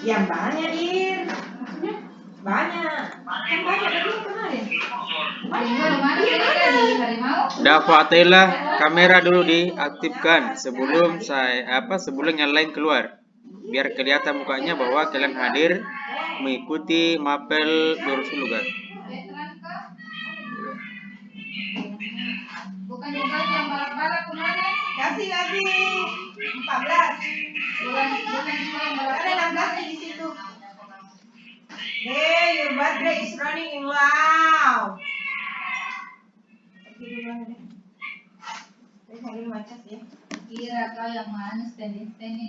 Yang banyak, Ir. Banyak. Kan banyak tadi mana sih tadi? Harimau? Dafa Atela, kamera dulu diaktifkan sebelum saya apa sebelum yang lain keluar. Biar kelihatan mukanya bahwa kalian hadir mengikuti mapel kah? Bukan yang balap-balap kemarin? Kasih lagi 14. Bukan bukan juga yang Ada balap-balap. 16 di situ. Hey, your birthday is running ya. Kira kau yang mana standing standing